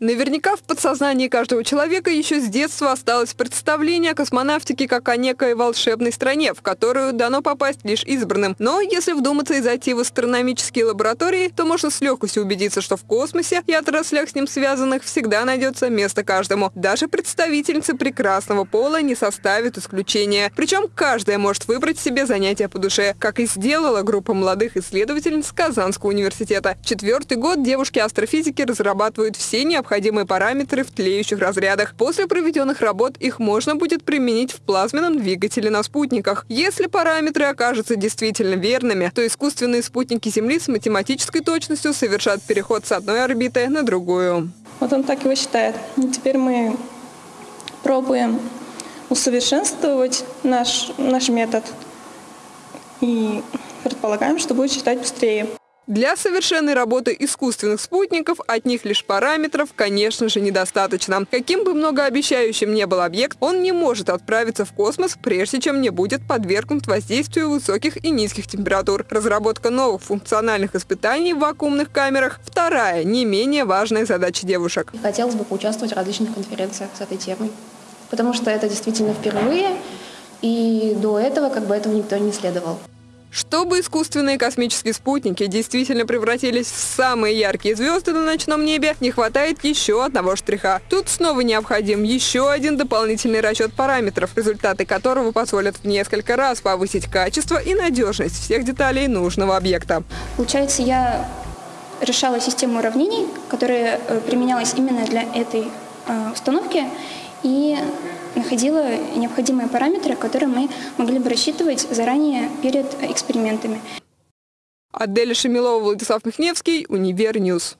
Наверняка в подсознании каждого человека еще с детства осталось представление о космонавтике как о некой волшебной стране, в которую дано попасть лишь избранным. Но если вдуматься и зайти в астрономические лаборатории, то можно с легкостью убедиться, что в космосе и отраслях с ним связанных всегда найдется место каждому. Даже представительницы прекрасного пола не составит исключения. Причем каждая может выбрать себе занятие по душе, как и сделала группа молодых исследовательниц Казанского университета. Четвертый год девушки-астрофизики разрабатывают все необходимые необходимые параметры в тлеющих разрядах. После проведенных работ их можно будет применить в плазменном двигателе на спутниках. Если параметры окажутся действительно верными, то искусственные спутники Земли с математической точностью совершат переход с одной орбиты на другую. Вот он так его считает. И теперь мы пробуем усовершенствовать наш, наш метод и предполагаем, что будет считать быстрее. Для совершенной работы искусственных спутников от них лишь параметров, конечно же, недостаточно. Каким бы многообещающим ни был объект, он не может отправиться в космос, прежде чем не будет подвергнут воздействию высоких и низких температур. Разработка новых функциональных испытаний в вакуумных камерах – вторая, не менее важная задача девушек. Хотелось бы поучаствовать в различных конференциях с этой темой, потому что это действительно впервые, и до этого как бы этого никто не исследовал. Чтобы искусственные космические спутники действительно превратились в самые яркие звезды на ночном небе, не хватает еще одного штриха. Тут снова необходим еще один дополнительный расчет параметров, результаты которого позволят в несколько раз повысить качество и надежность всех деталей нужного объекта. Получается, я решала систему уравнений, которая э, применялась именно для этой э, установки, и находила необходимые параметры, которые мы могли бы рассчитывать заранее перед экспериментами. Аделя Шамилова, Владислав Михневский, Универ News.